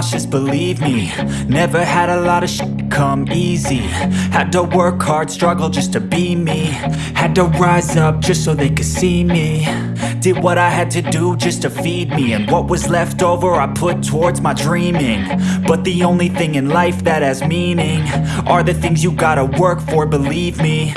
I nauseous, believe me. Never had a lot of shit come easy. Had to work hard, struggle just to be me. Had to rise up just so they could see me. Did what I had to do just to feed me. And what was left over I put towards my dreaming. But the only thing in life that has meaning Are the things you gotta work for, believe me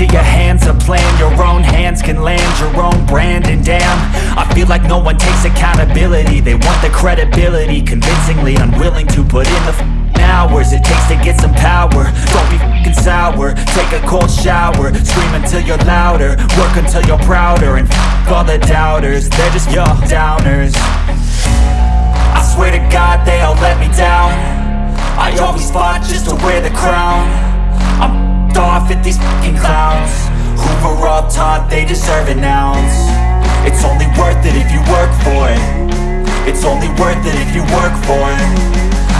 into your hands a plan. Your own hands can land your own brand And damn, I feel like no one takes accountability. They want the credibility. Convincingly unwilling to put in the hours It takes to get some power. Don't be f***ing sour. Take a cold shower. Scream until you're louder. Work until you're prouder. And f*** all the doubters. They're just your downers. I swear to God they all let me down. I always fought just to wear the crown. I'm off at these fucking clowns. Were all taught they deserve an ounce. It's only worth it if you work for it. It's only worth it if you work for it.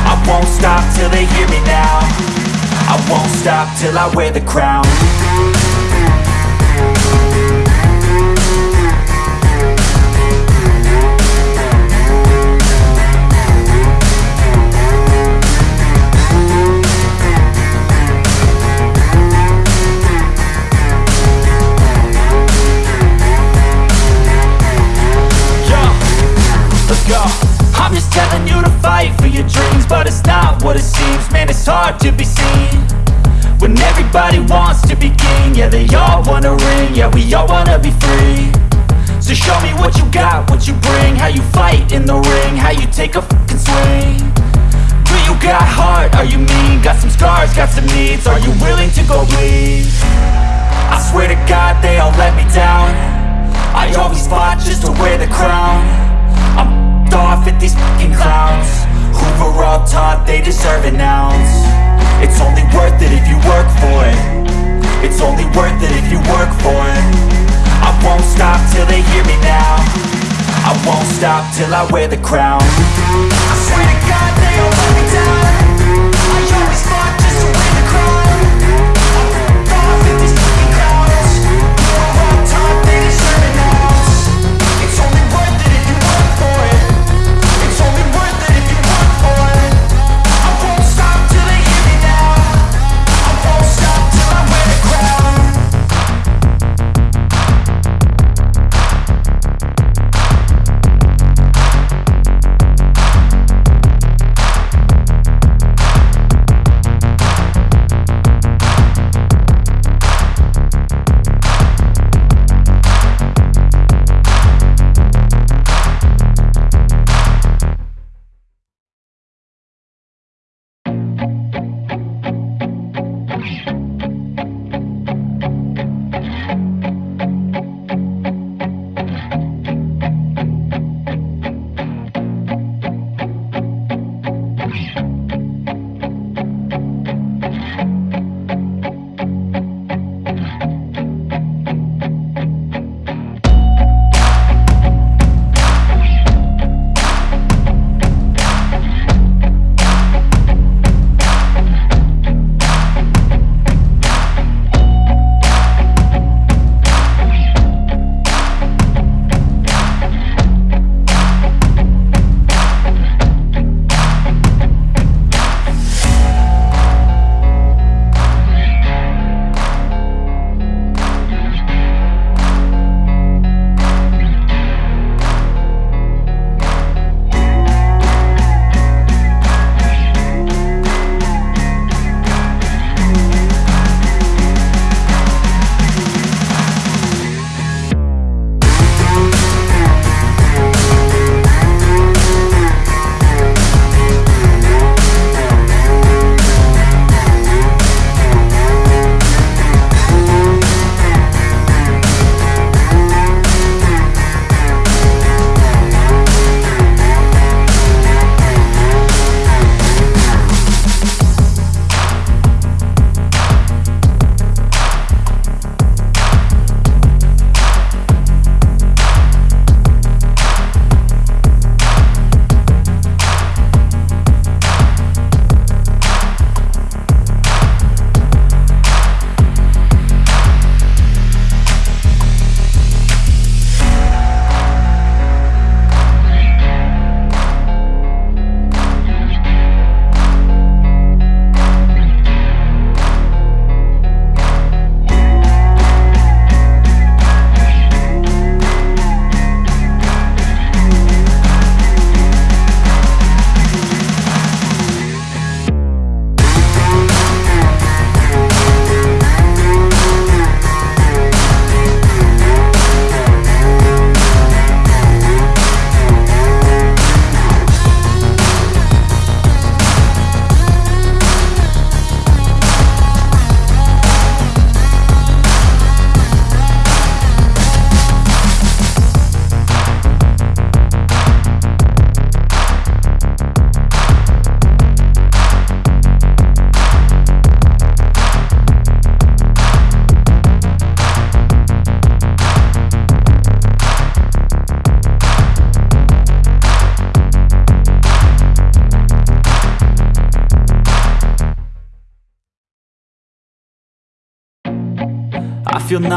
I won't stop till they hear me now. I won't stop till I wear the crown telling you to fight for your dreams But it's not what it seems. Man, it's hard to be seen When everybody wants to be king. Yeah, they all wanna ring. Yeah, we all wanna be free. So show me what you got, what you bring. How you fight in the ring How you take a fucking swing. Do you got heart, are you mean? Got some scars, got some needs. Are you willing to go bleed? I swear to God they all let me down. I always fought just to wear the crown I'm off at these fucking clowns. Who were all taught they deserve an ounce. It's only worth it if you work for it. It's only worth it if you work for it. I won't stop till they hear me now. I won't stop till I wear the crown. I swear to God they all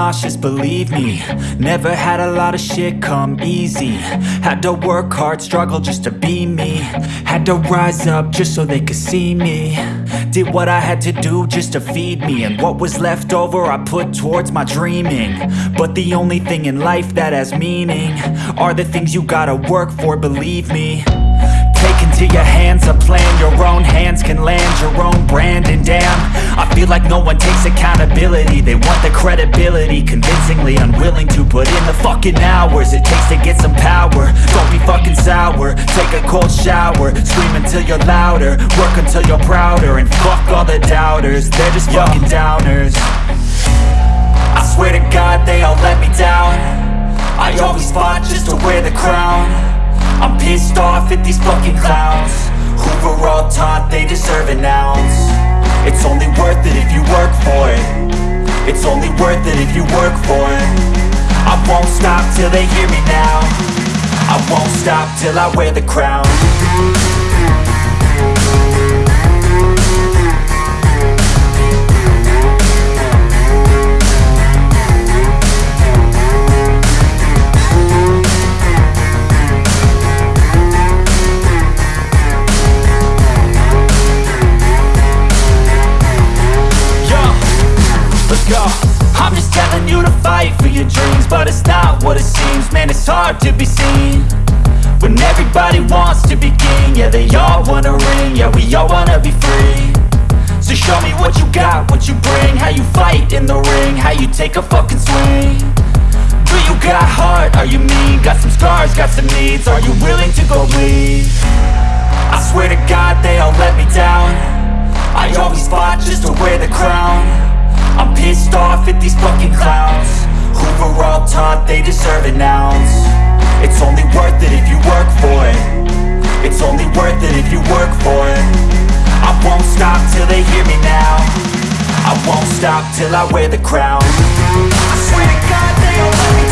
nauseous, believe me. Never had a lot of shit come easy. Had to work hard, struggle just to be me. Had to rise up just so they could see me. Did what I had to do just to feed me. And what was left over I put towards my dreaming. But the only thing in life that has meaning Are the things you gotta work for, believe me into your hands a plan. Your own hands can land your own brand. And damn, I feel like like no one takes accountability. They want the credibility Convincingly unwilling to put in the fucking hours It takes to get some power. Don't be fucking sour. Take a cold shower. Scream until you're louder. Work until you're prouder. And fuck all the doubters. They're just fucking downers. I swear to God they all let me down. I always fought just to wear the crown I'm pissed off at these fucking clowns. Who were all taught they deserve an ounce. It's only worth it if you work for it. It's only worth it if you work for it. I won't stop till they hear me now. I won't stop till I wear the crown go. I'm just telling you to fight for your dreams But it's not what it seems. Man, it's hard to be seen When everybody wants to be king. Yeah, they all wanna ring. Yeah, we all wanna be free. So show me what you got, what you bring. How you fight in the ring How you take a fucking swing. Do you got heart? Are you mean? Got some scars, got some needs. Are you willing to go bleed? I swear to God they all let me down. I always fought just to wear the crown I'm pissed off at these fucking clowns. Who were all taught they deserve an ounce. It's only worth it if you work for it. It's only worth it if you work for it. I won't stop till they hear me now. I won't stop till I wear the crown. I swear to